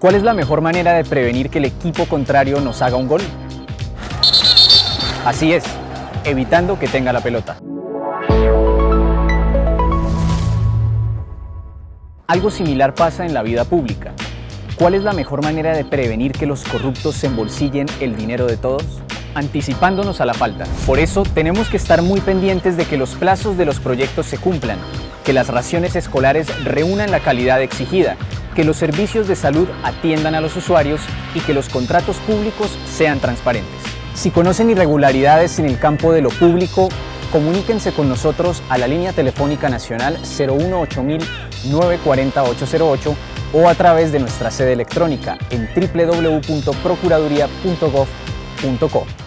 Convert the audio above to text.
¿Cuál es la mejor manera de prevenir que el equipo contrario nos haga un gol? Así es, evitando que tenga la pelota. Algo similar pasa en la vida pública. ¿Cuál es la mejor manera de prevenir que los corruptos se embolsillen el dinero de todos? Anticipándonos a la falta. Por eso tenemos que estar muy pendientes de que los plazos de los proyectos se cumplan, que las raciones escolares reúnan la calidad exigida, que los servicios de salud atiendan a los usuarios y que los contratos públicos sean transparentes. Si conocen irregularidades en el campo de lo público, comuníquense con nosotros a la línea telefónica nacional 018 940 808 o a través de nuestra sede electrónica en www.procuraduría.gov.co.